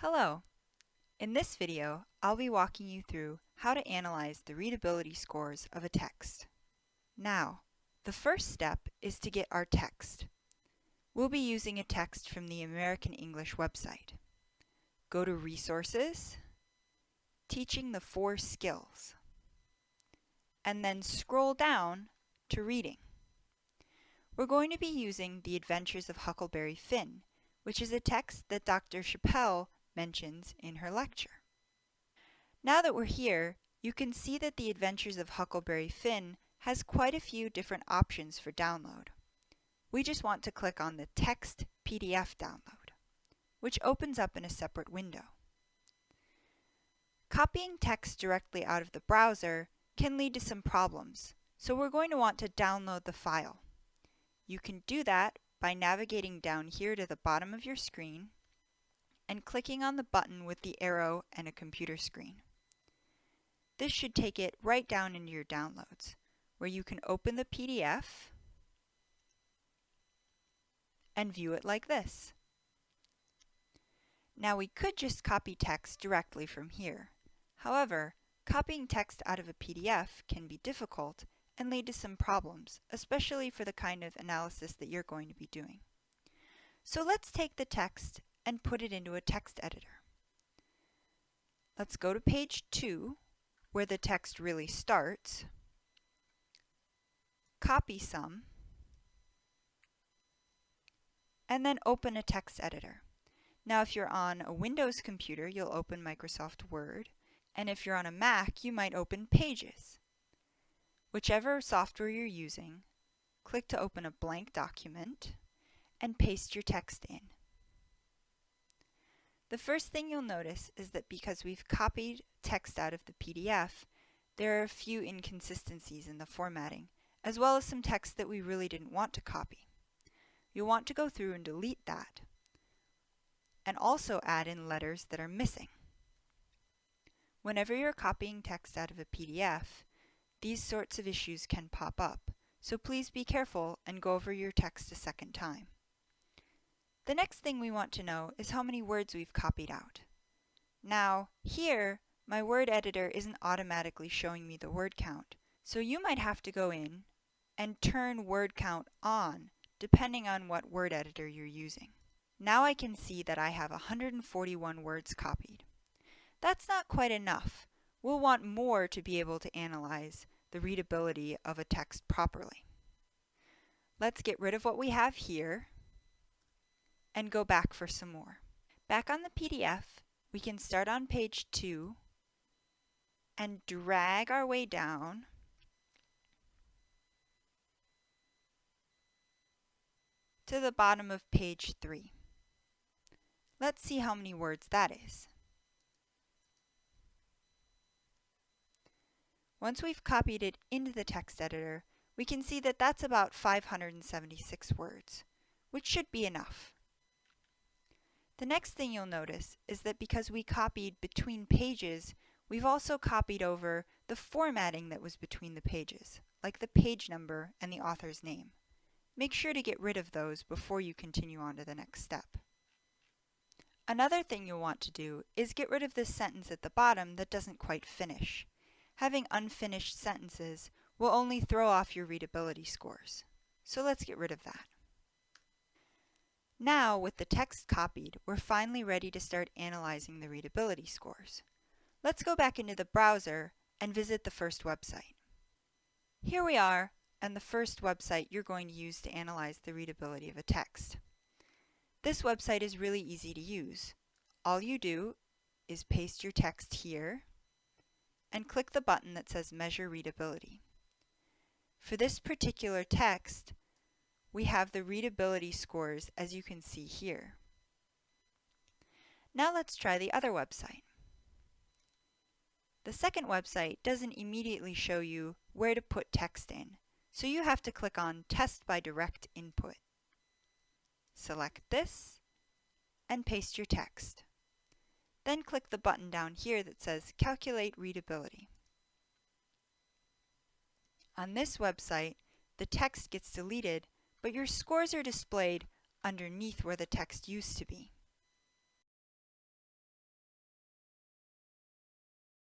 Hello! In this video, I'll be walking you through how to analyze the readability scores of a text. Now, the first step is to get our text. We'll be using a text from the American English website. Go to Resources, Teaching the Four Skills, and then scroll down to Reading. We're going to be using The Adventures of Huckleberry Finn, which is a text that Dr. Chappell mentions in her lecture. Now that we're here, you can see that The Adventures of Huckleberry Finn has quite a few different options for download. We just want to click on the Text PDF download, which opens up in a separate window. Copying text directly out of the browser can lead to some problems, so we're going to want to download the file. You can do that by navigating down here to the bottom of your screen and clicking on the button with the arrow and a computer screen. This should take it right down into your downloads, where you can open the PDF and view it like this. Now we could just copy text directly from here. However, copying text out of a PDF can be difficult and lead to some problems, especially for the kind of analysis that you're going to be doing. So let's take the text and put it into a text editor. Let's go to page 2, where the text really starts, copy some, and then open a text editor. Now if you're on a Windows computer, you'll open Microsoft Word, and if you're on a Mac, you might open Pages. Whichever software you're using, click to open a blank document and paste your text in. The first thing you'll notice is that because we've copied text out of the PDF, there are a few inconsistencies in the formatting, as well as some text that we really didn't want to copy. You'll want to go through and delete that, and also add in letters that are missing. Whenever you're copying text out of a PDF, these sorts of issues can pop up, so please be careful and go over your text a second time. The next thing we want to know is how many words we've copied out. Now, here, my word editor isn't automatically showing me the word count, so you might have to go in and turn word count on, depending on what word editor you're using. Now I can see that I have 141 words copied. That's not quite enough. We'll want more to be able to analyze the readability of a text properly. Let's get rid of what we have here and go back for some more. Back on the PDF, we can start on page 2 and drag our way down to the bottom of page 3. Let's see how many words that is. Once we've copied it into the text editor, we can see that that's about 576 words, which should be enough. The next thing you'll notice is that because we copied between pages, we've also copied over the formatting that was between the pages, like the page number and the author's name. Make sure to get rid of those before you continue on to the next step. Another thing you'll want to do is get rid of this sentence at the bottom that doesn't quite finish. Having unfinished sentences will only throw off your readability scores. So let's get rid of that. Now, with the text copied, we're finally ready to start analyzing the readability scores. Let's go back into the browser and visit the first website. Here we are, and the first website you're going to use to analyze the readability of a text. This website is really easy to use. All you do is paste your text here and click the button that says Measure Readability. For this particular text, we have the readability scores as you can see here. Now let's try the other website. The second website doesn't immediately show you where to put text in, so you have to click on Test by Direct Input. Select this and paste your text. Then click the button down here that says Calculate Readability. On this website, the text gets deleted but your scores are displayed underneath where the text used to be.